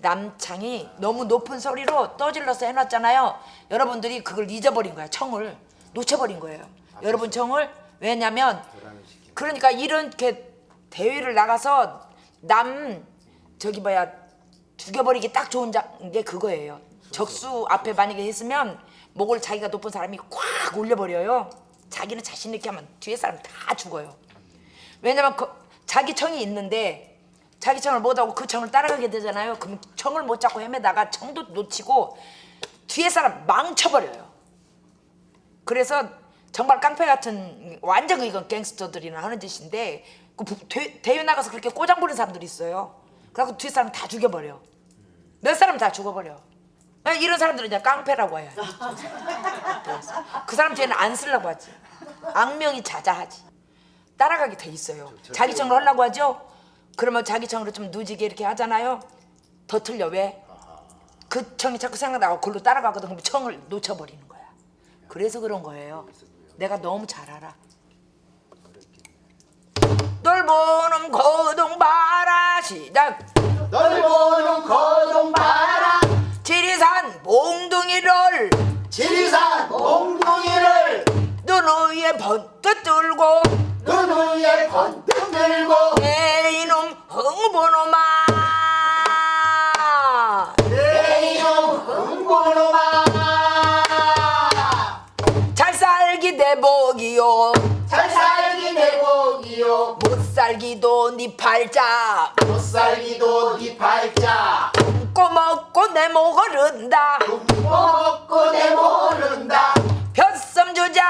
남창이 너무 높은 소리로 떠질러서 해놨잖아요. 여러분들이 그걸 잊어버린 거야. 청을 놓쳐버린 거예요. 여러분 청을 왜냐면 그러니까 이렇게 대회를 나가서 남 저기 뭐야 죽여버리기 딱 좋은 자- 게 그거예요. 적수 앞에 만약에 했으면 목을 자기가 높은 사람이 꽉 올려버려요. 자기는 자신 있게 하면 뒤에 사람 다 죽어요. 왜냐면 그, 자기 청이 있는데 자기 청을 못하고 그 청을 따라가게 되잖아요. 그럼 청을 못 잡고 헤매다가 청도 놓치고 뒤에 사람 망쳐버려요. 그래서 정말 깡패 같은 완전 이건 갱스터들이나 하는 짓인데 그 대, 대회 나가서 그렇게 꼬장 부리는 사람들이 있어요. 그래갖고 뒤에 사람 다 죽여버려. 몇 사람 다 죽어버려. 아, 이런 사람들은 이제 깡패라고 해요. 그 사람 뒤에는 안 쓰려고 하지. 악명이 자자하지. 따라가게 돼 있어요. 자기 청을 하려고 하죠. 그러면 자기 청으로 좀 누지게 이렇게 하잖아요. 더 틀려 왜? 그 청이 자꾸 생각나고 그걸로 따라가거든. 그럼 청을 놓쳐버리는 거야. 그래서 그런 거예요. 내가 너무 잘 알아. 널 보는 거동 봐라 시작 널 보는 거동 봐라 지리산 몽둥이를 지리산 몽둥이를 눈 위에 번뜩 들고 눈 위에 번뜩 들고 내 이놈 흥보놈아 내 이놈 흥보놈아 잘 살기 대복이요. 잘 살기 내 복이요. 못 살기도 네 팔자 못 살기도 네 팔자 꼬먹고 내 목을은다. 먹고 내 모른다. 벼섬 주자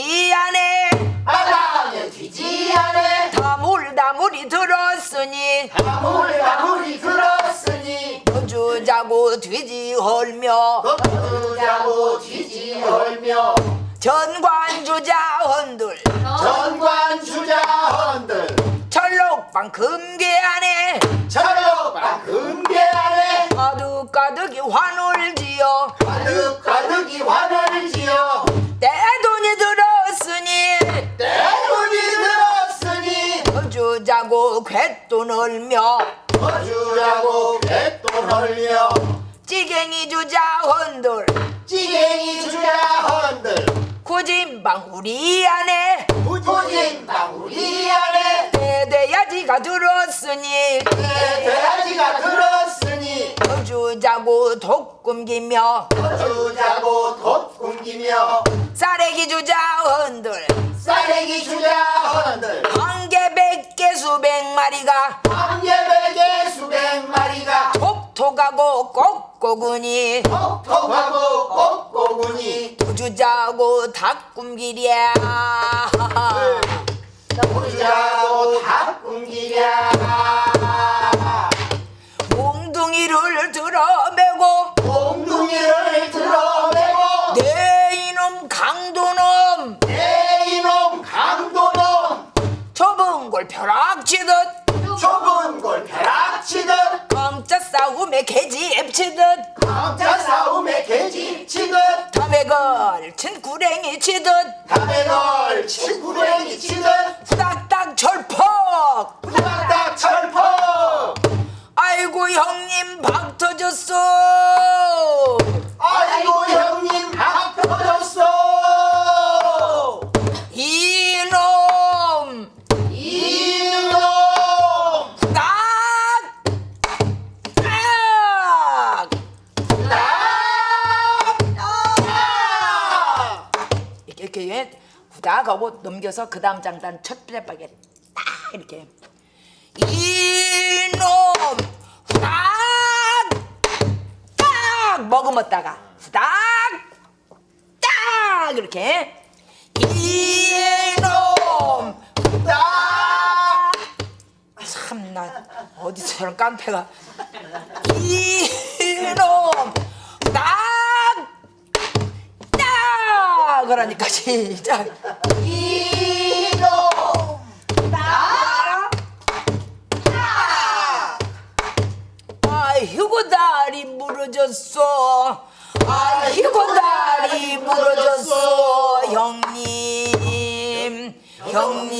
튀지 않네 바닥에 뒤지 않네 다물 다물이 들었으니. 아무리 들었으니. 주자고 뒤지 헐며. 덮으자고 뒤지 헐며. 전관 주자원들. 전관 주자원들. 철록방 금괴 안에. 철록방 금괴 안에. 가득가득이 환을 지어 가득 가득이 환을 갯돈 얼며 거주라고 뱃돈 흘려 찌갱이 주자원들. 찌갱이 주자원들. 구진방 우리 안에. 우리 안에. 대대야지가 들었으니. 돼지가 들었으니. 주자고 독금기며. 거주자고 돛 굶기며. 쌀래기 주자원들 수백 마리가 한예백의 수백 마리가 톡톡하고 꼭꼬구니 톡톡하고 꼭꼬구니 주자고 닭꿈길이야. 부자고 다 굶기랴 몽둥이를 들어매고 몽둥이를 들어 걸 벼락치듯 좁은 골 벼락치듯 강자 싸움에 개지 앱치듯 강자 싸움에 개지 치듯 담에 걸친 구랭이 치듯 담에 걸친 구랭이 치듯 후닥닥 절퍽 후닥닥 철퍽 아이고 형님 박 터졌어 넘겨서 그 다음 장단 첫 플랫박에 딱 이렇게. 이놈 후닥 딱 머금었다가 후닥 딱 이렇게. 이놈 나 참나 어디서 저런 깡패가. 이놈 딱! 그러니까 시작 이놈! 나 아이고 다리 부러졌어. 아이고 다리 부러졌어 형님. 형님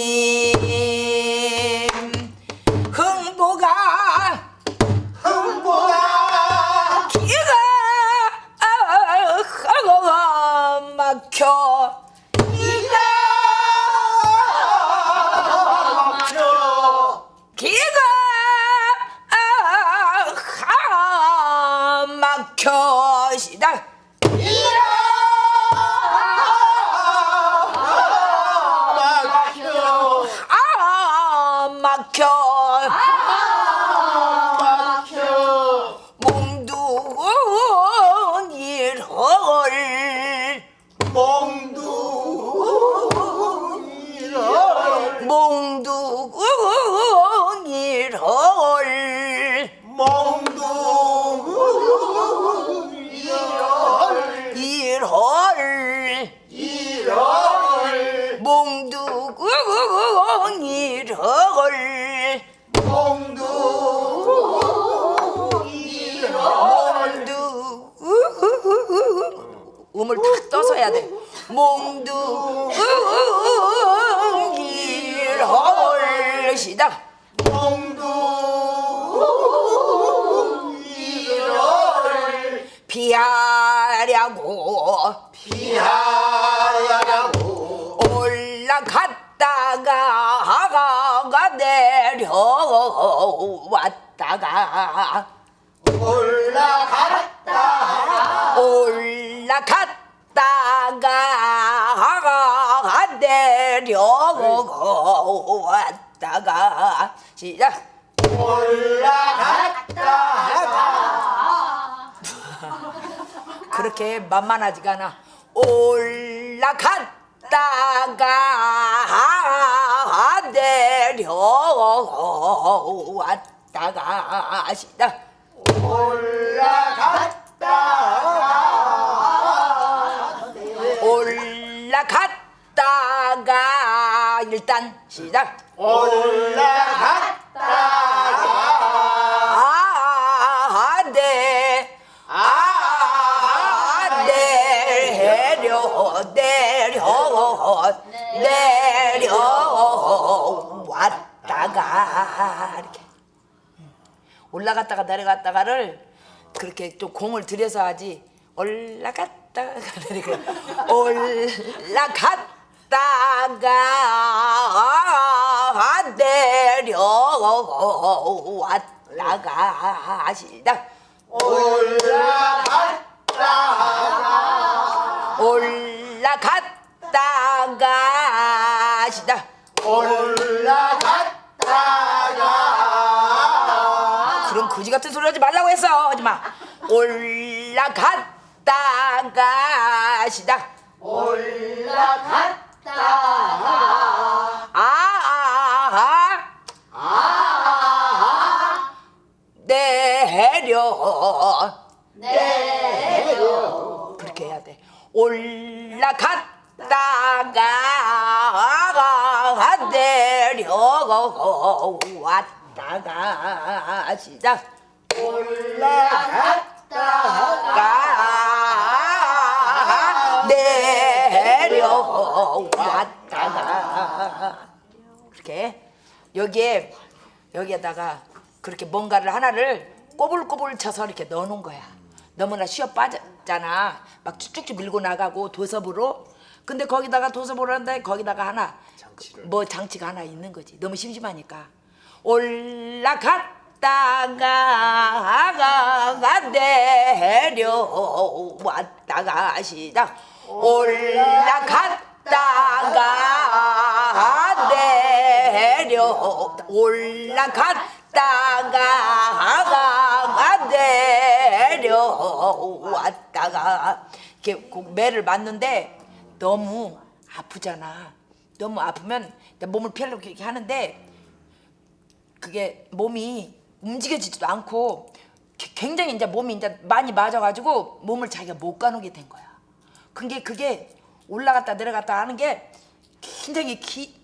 음을 탁 떠서 해야 돼. 몽둥이를 시작. 몽둥이를 피하려고. 피하 내려왔다가 올라갔다. 올라갔다가 내려왔다가 시작. 올라갔다 그렇게 만만하지가 않아. 올라갔 다가 내려왔다가 시작. 올라갔다가 일단 시작. 올라갔다 내려, 내려왔다가 이렇게. 음. 올라갔다가 내려갔다가를 그렇게 좀 공을 들여서 하지. 올라갔다가 이렇게 올라갔다가 내려왔다가 시작 올라갔다가 시작 올라갔다가. 그런 거지 같은 소리 하지 말라고 했어. 하지 마. 올라갔다가. 올라갔다가. 아아아 아. 내려. 내려. 그렇게 해야 돼. 올라갔 다가 내려왔다가 시작 올라갔다가 가 내려왔다가 그렇게 여기에 여기에다가 그렇게 뭔가를 하나를 꼬불꼬불 쳐서 이렇게 넣어놓은 거야. 너무나 쉬어 빠졌잖아. 막 쭉쭉 밀고 나가고 도섭으로. 근데 거기다가 한다. 거기다가 하나. 뭐 장치가 하나 있는 거지. 너무 심심하니까. 올라갔다가 내려왔다가 시작. 올라갔다가 내려 올라갔다가 내려왔다가. 이렇게 그 매를 맞는데 너무 아프잖아. 너무 아프면 몸을 펴려고 이렇게 하는데 그게 몸이 움직여지지도 않고 게- 굉장히 이제 몸이 이제 많이 맞아가지고 몸을 자기가 못 가누게 된 거야. 그게 그게 올라갔다 내려갔다 하는 게 굉장히 기,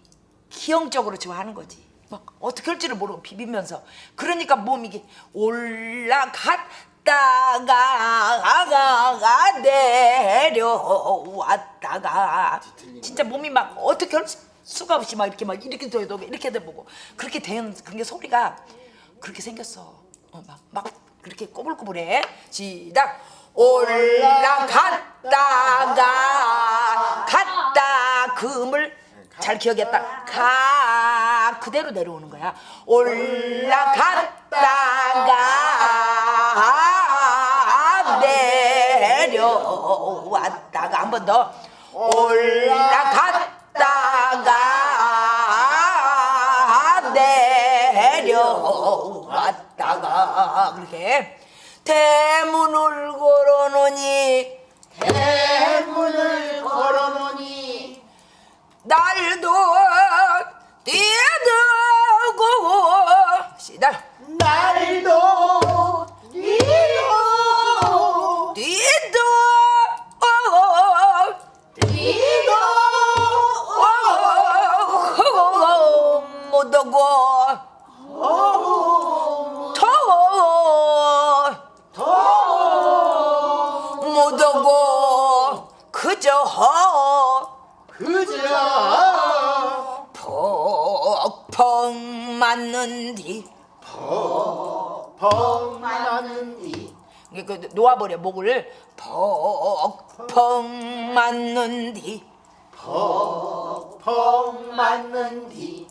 기형적으로 지금 하는 거지. 막 어떻게 할지를 모르고 비비면서 그러니까 몸이 올라갔 다가 내려왔다가 진짜 몸이 막 어떻게 할 수가 없이 막 이렇게 막 이렇게 돼도 이렇게 돼 보고 그렇게 된 그게 소리가 그렇게 생겼어. 어, 막, 막 그렇게 꼬불꼬불해. 시작. 올라갔다가 갔다 금을 잘 기억했다. 가 그대로 내려오는 거야. 올라갔다가 내려왔다가 한 번 더 올라갔다가 내려왔다가 그렇게 대문을 걸어놓니 대문을 걸어놓니 날도 뛰어들고 시다. 날도 못오고 더더 못오고 그저 그저 퍽퍽 맞는디. 펑 맞는디. 그 놓아버려 목을. 퍽퍽 맞는디. 펑 맞는디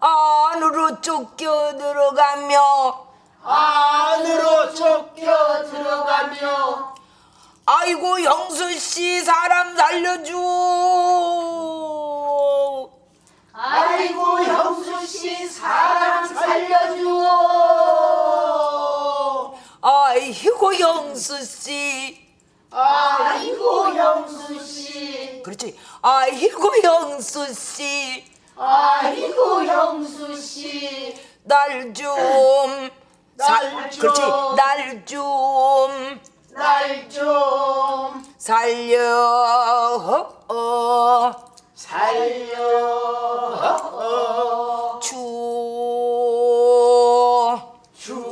안으로 쫓겨 들어가며 안으로 쫓겨 들어가며 아이고 형수 씨 사람 살려줘. 아이고 형수 씨 사람 살려주오 아이고 형수 씨. 아이고 형수 씨. 그렇지. 아이고 형수 씨 아이고 형수 씨. 날좀 날 좀. 그렇지. 날좀 날 좀 살려 어, 살려 주 주.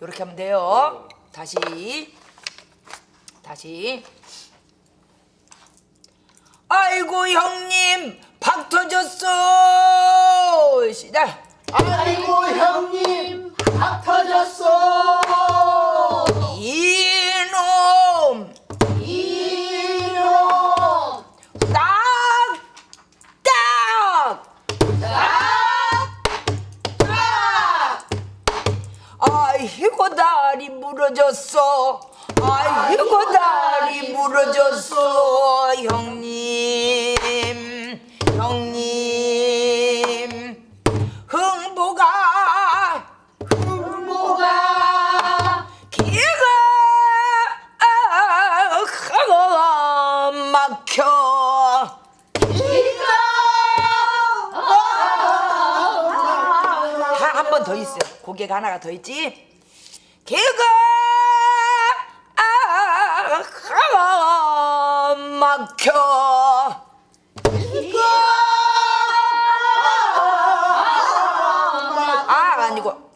이렇게 하면 돼요. 다시. 다시 아이고 형님. 박 터졌어. 시작. 아이고 형님. 밥 터졌어. 이놈. 이놈. 딱딱. 딱 아이고 다리 부러졌어. 아이고 다리 부러졌어 형님 고개가 하나가 더 있지. 개가 아, 막혀. 아 아니고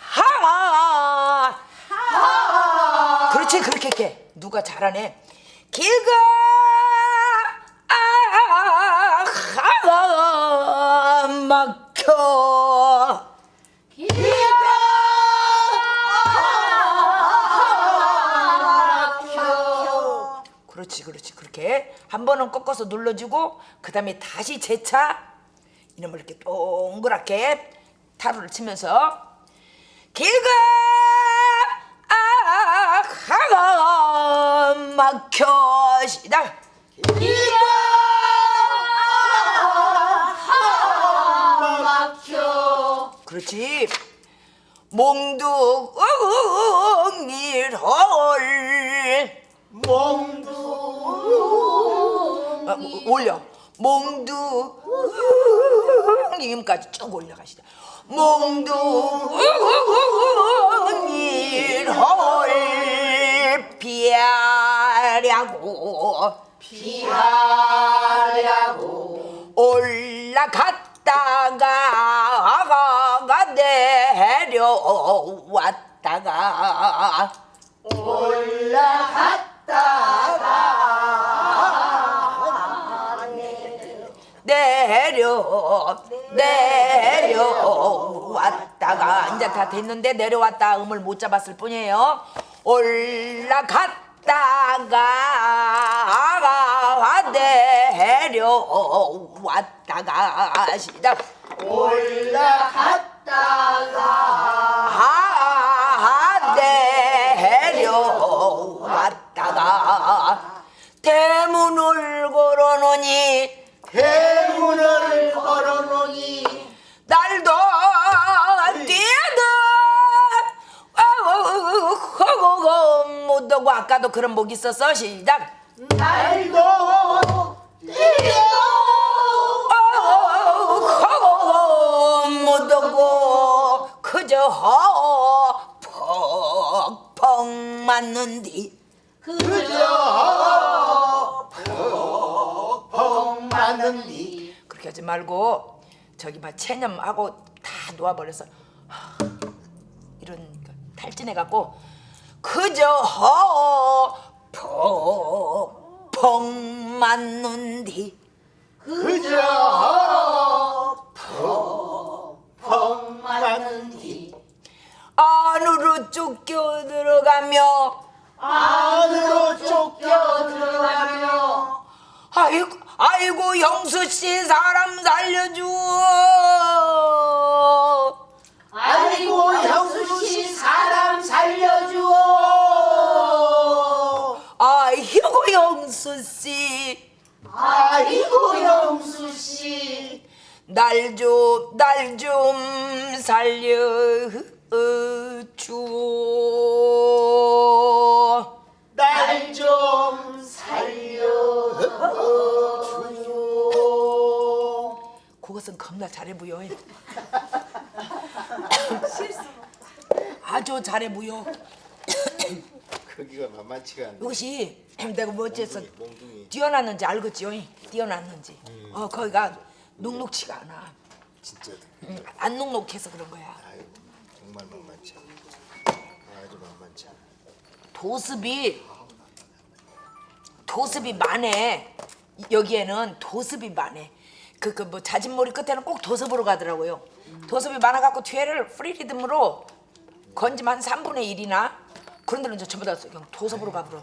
하. 그렇지 그렇게 해. 누가 잘하네. 개가 아, 막혀. 그렇게 한 번은 꺾어서 눌러주고 그 다음에 다시 재차 이놈을 이렇게 동그랗게 타로를 치면서 아, 하가 막혀 시작. 그렇지. 몽둥이를 몽 두 아, 올려. 몽둥이까지 쭉 올려가시다 몽둥이를 피하려고. 피하려고. 올라갔다가 내려왔다가 올라갔다가 내려 내려왔다가 이제 다 됐는데 내려왔다 음을 못 잡았을 뿐이에요. 올라갔다가 내려왔다가 시작. 올라갔다가 내려왔다가 대문을 걸어놓니 대 아까도 그런 목 있었어 시작 날도 어, 못 오고 그저 퍽퍽 맞는디 그저 펑 맞는디 그렇게 하지 말고 저기 막 체념하고 다 놓아버려서 이런 탈진해 갖고 그저 퍽퍽 맞는디. 그저 펑 맞는디. 안으로 쫓겨 들어가며 안으로 쫓겨 들어가며. 아이고 아이고 영수 씨 사람 살려줘 아 영수 씨. 아이고 형수씨. 날 좀 날 좀 살려줘 날좀 살려 주오. 그것은 겁나 잘해 부여. 아주 잘해 부여 크기가 만만치가 않네. 이것이 내가 뭐 어째서 몽둥이. 뛰어났는지 알겠지요 뛰어났는지 어 거기가 눅눅치가 않아 진짜. 응, 안 눅눅해서 그런 거야 아유 정말 만만치 않네. 아주 만만치 않아. 도습이 도습이 많네 여기에는 도습이 많네 그그 뭐 자진몰이 끝에는 꼭 도습으로 가더라고요 도습이 많아갖고 뒤에를 프리리듬으로 건지만 3분의 1이나 그런 데는 이제 전부 다 그냥 도습으로 가버려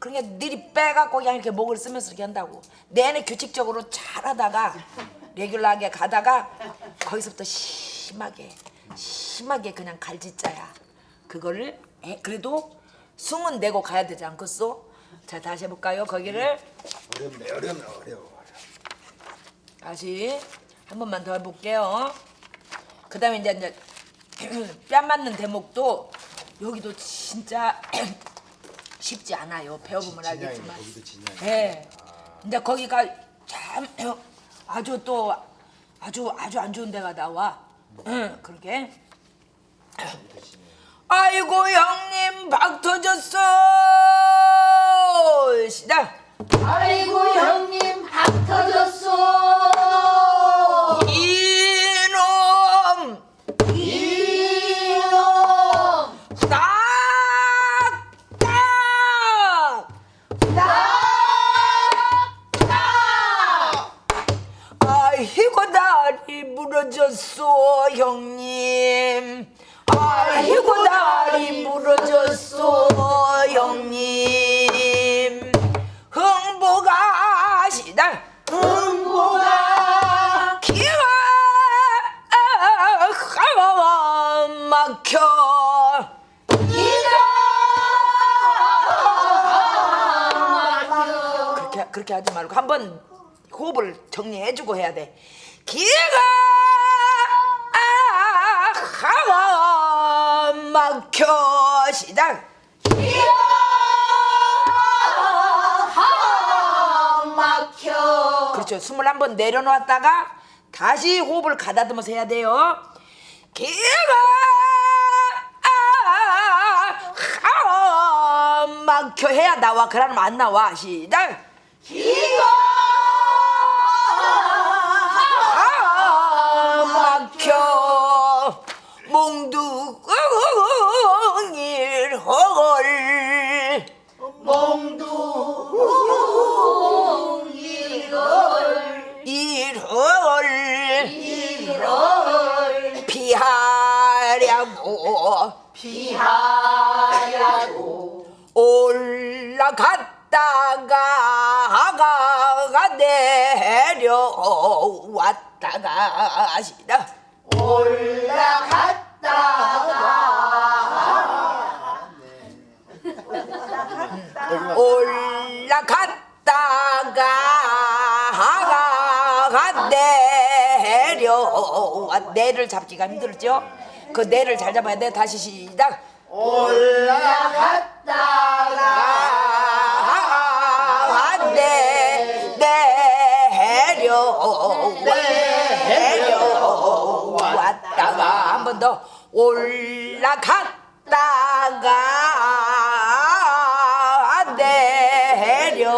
그러니까 니리 빼갖고 그냥 이렇게 목을 쓰면서 이렇게 한다고 내내 규칙적으로 잘하다가 레귤러하게 가다가 거기서부터 심하게 심하게 그냥 갈짓자야 그거를 에, 그래도 숨은 내고 가야 되지 않겠소? 자 다시 해볼까요 거기를 어렵네 어렵네 어려워. 다시 한 번만 더 해볼게요. 그 다음에 이제, 이제 뺨 맞는 대목도 여기도 진짜 쉽지 않아요. 배워보면 진양이네, 알겠지만. 거기도 진양이네. 네. 근데 거기가 참 아주 또 아주 아주 안 좋은 데가 나와. 응, 그러게. 아이고 형님 박 터졌어. 시작. 아이고 형님 박 터졌어 형님. 아이고 다리 무너졌어 형님. 흥보가 시다. 흥보가. 기가 막혀. 그렇게 그렇게 하지 말고 한번 호흡을 정리해주고 해야 돼. 기가 막혀 시작. 막혀 그렇죠. 숨을 한번 내려놓았다가 다시 호흡을 가다듬어서 해야 돼요. 기가 막혀 해야 나와. 그러면 안 나와. 시작. 기가 몽둥이를 헐 몽둥이를 이를 이를 피하려고. 피하려고. 올라갔다가 내려왔다가 하시다 올라갔다가. 올라갔다가 내려와. 내를 잡기가 힘들죠? 그 내를 잘 잡아야 돼. 다시 시작. 올라갔다가 내 번 더 올라갔다가 내려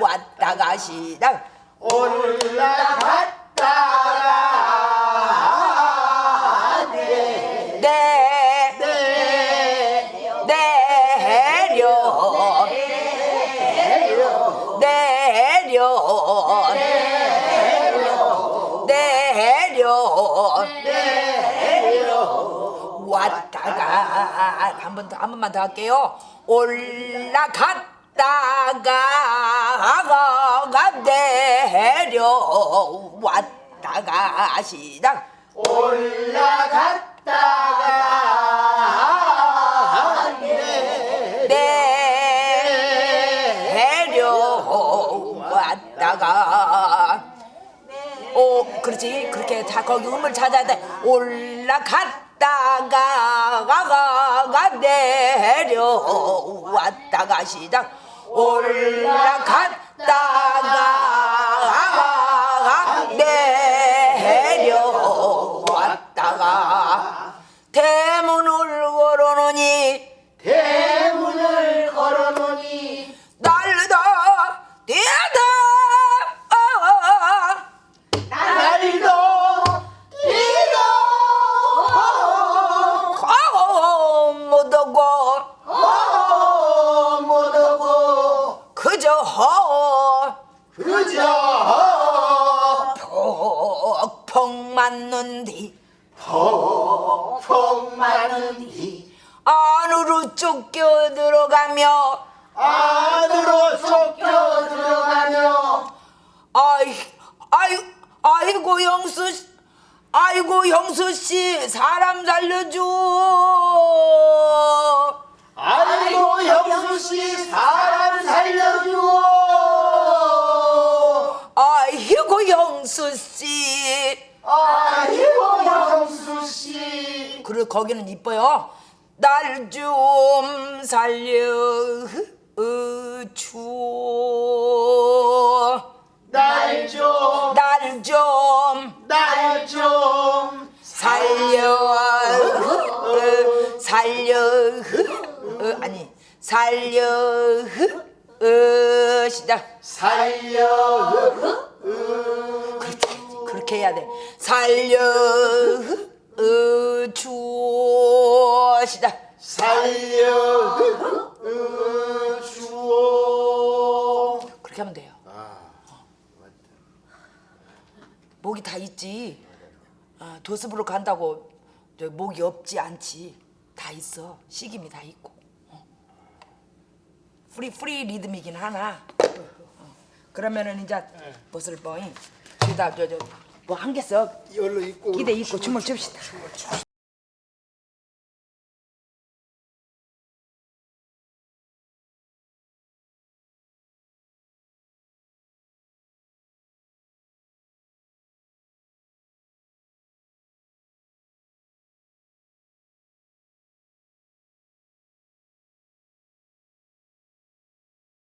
왔다가 시작. 올라갔다가 내 내려 내려 내려 내려 왔다가 한번 더 한 번만 더 할게요. 올라갔다가 내려 왔다가 시작. 올라갔다가 내려왔다가 오 그렇지 그렇게 다 거기 음을 찾아야 돼 올라갔 다가 가가 내려왔다가 시작. 올라갔다가 내려왔다가 대문을 걸어놓니 대 거기는 이뻐요. 날 좀 살려 줘. 날 좀. 날 좀 날 좀 살려 살려 아니 살려 시작. 살려 그렇게 해야 돼. 살려 줘 시작 살려 주오 그렇게 하면 돼요. 아 목이 다 있지. 아, 도섭으로 간다고 저 목이 없지 않지. 다 있어. 시김이 다 있고. 어. free free 리듬이긴 하나. 어. 그러면은 이제 무엇을 뭐, 잉? 그다 저저 뭐 한개 써. 열로 입고 기대 입고 춤을 춥시다.